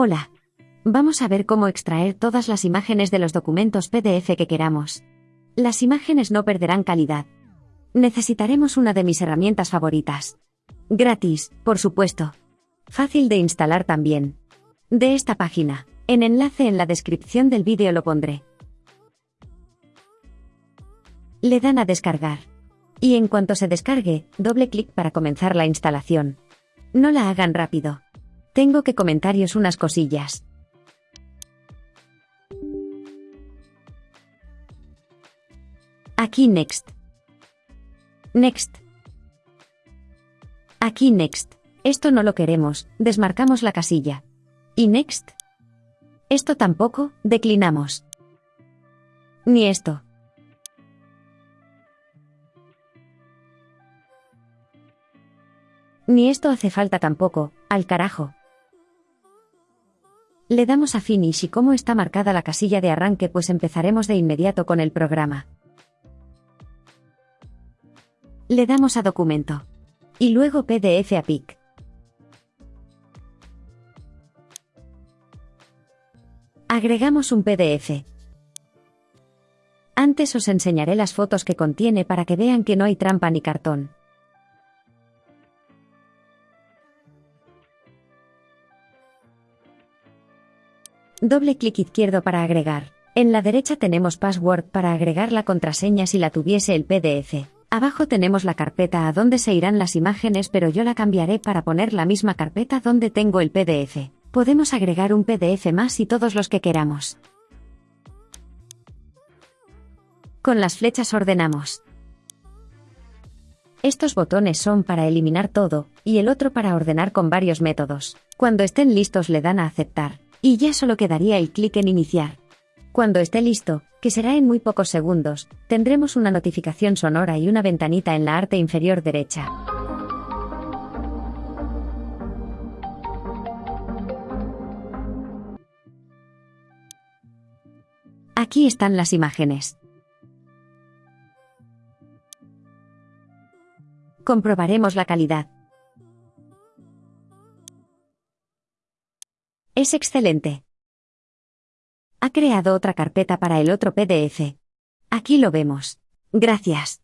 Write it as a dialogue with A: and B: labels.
A: Hola. Vamos a ver cómo extraer todas las imágenes de los documentos PDF que queramos. Las imágenes no perderán calidad. Necesitaremos una de mis herramientas favoritas. Gratis, por supuesto. Fácil de instalar también. De esta página. En enlace en la descripción del vídeo lo pondré. Le dan a descargar. Y en cuanto se descargue, doble clic para comenzar la instalación. No la hagan rápido. Tengo que comentaros unas cosillas. Aquí Next. Next. Aquí Next. Esto no lo queremos, desmarcamos la casilla. ¿Y Next? Esto tampoco, declinamos. Ni esto. Ni esto hace falta tampoco, al carajo. Le damos a Finish y como está marcada la casilla de arranque pues empezaremos de inmediato con el programa. Le damos a Documento. Y luego PDF a PIC. Agregamos un PDF. Antes os enseñaré las fotos que contiene para que vean que no hay trampa ni cartón. Doble clic izquierdo para agregar. En la derecha tenemos password para agregar la contraseña si la tuviese el PDF. Abajo tenemos la carpeta a donde se irán las imágenes pero yo la cambiaré para poner la misma carpeta donde tengo el PDF. Podemos agregar un PDF más y todos los que queramos. Con las flechas ordenamos. Estos botones son para eliminar todo, y el otro para ordenar con varios métodos. Cuando estén listos le dan a aceptar. Y ya solo quedaría el clic en iniciar. Cuando esté listo, que será en muy pocos segundos, tendremos una notificación sonora y una ventanita en la parte inferior derecha. Aquí están las imágenes. Comprobaremos la calidad. Es excelente. Ha creado otra carpeta para el otro PDF. Aquí lo vemos. Gracias.